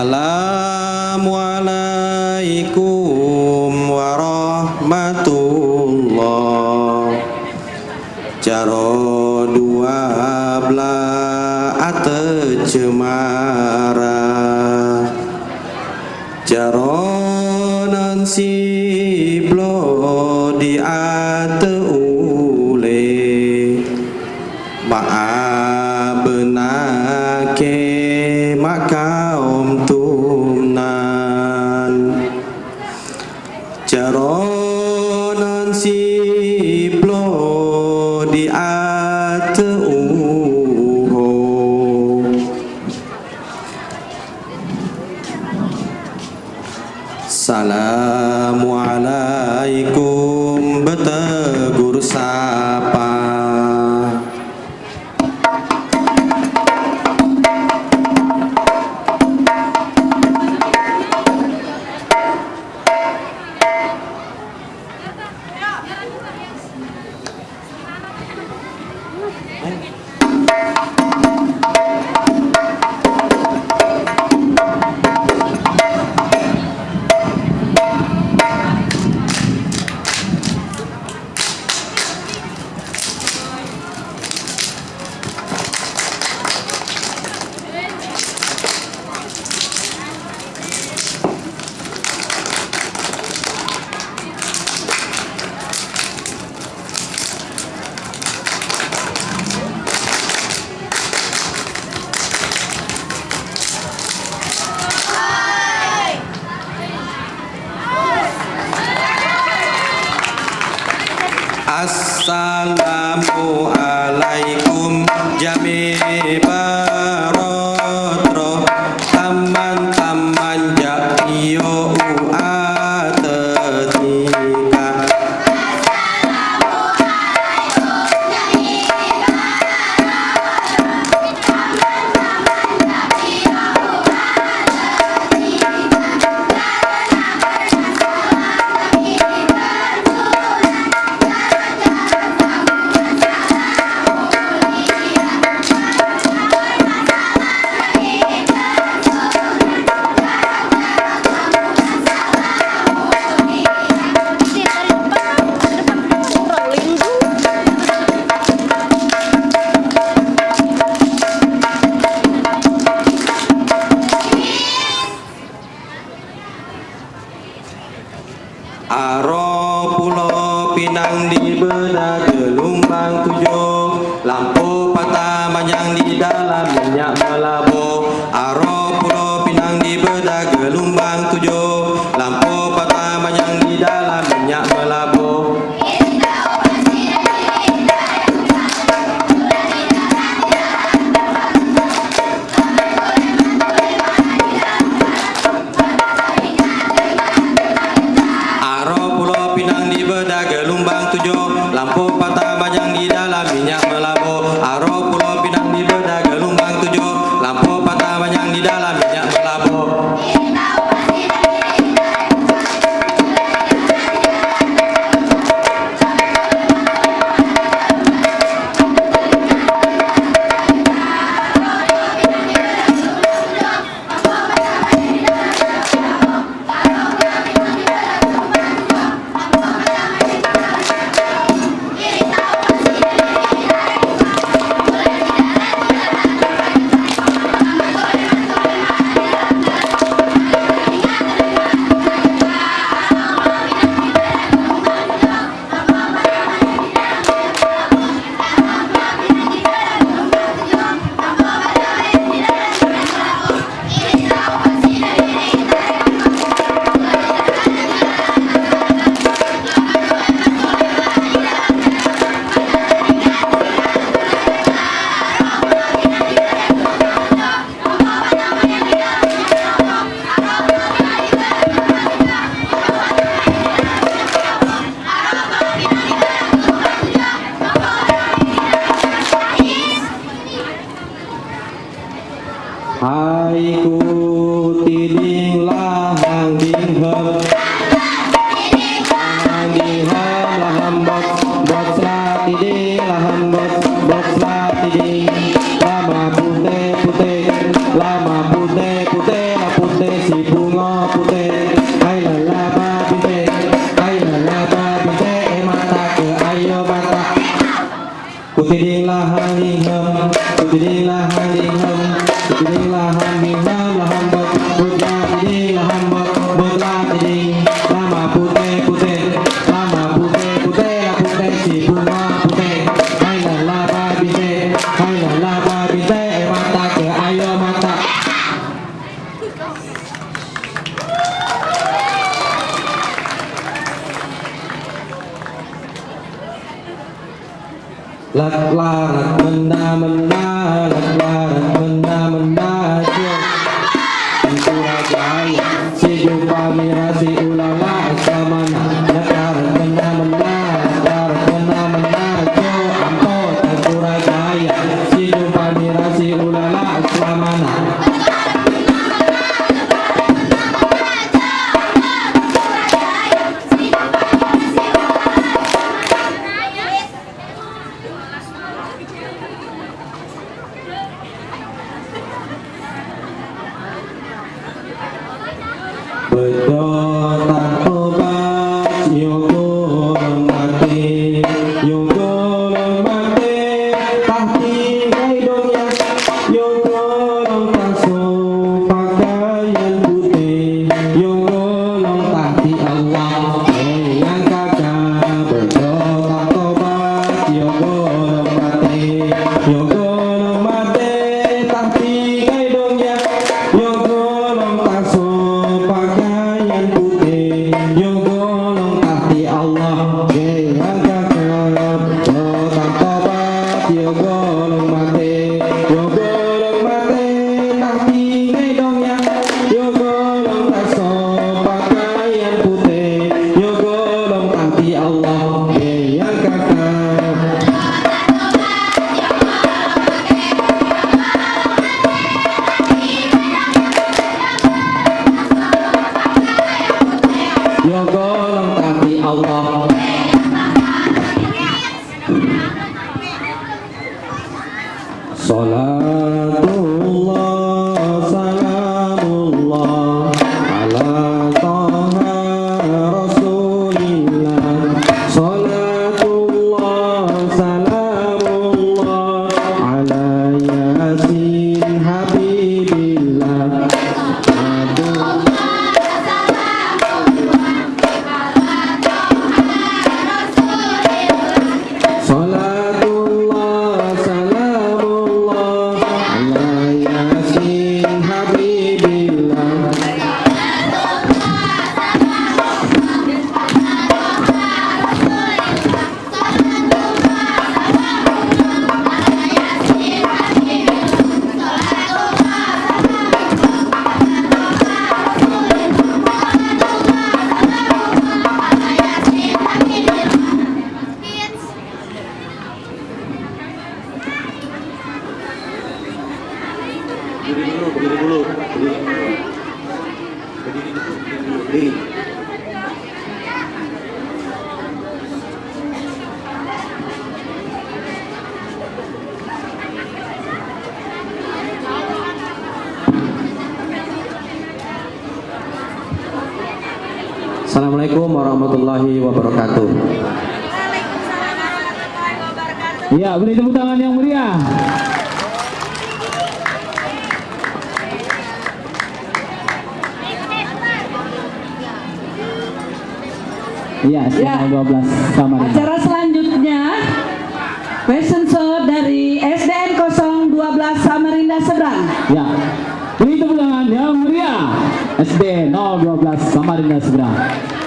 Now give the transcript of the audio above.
Assalamualaikum warahmatullah. Jaro dua belah ate cemara Jaro nansi siplodi di assalamu alaikum lạc lạc mừng na But Allah. Salat Assalamualaikum warahmatullahi wabarakatuh. Iya, beri tepuk tangan yang meriah. Iya, ya. ya. 12 sama Acara selanjutnya fashion show dari SDN 012 Samarinda Seberang. Ya. Beri tepuk tangan yang meriah. SBA Novio plus Samarinda Subra.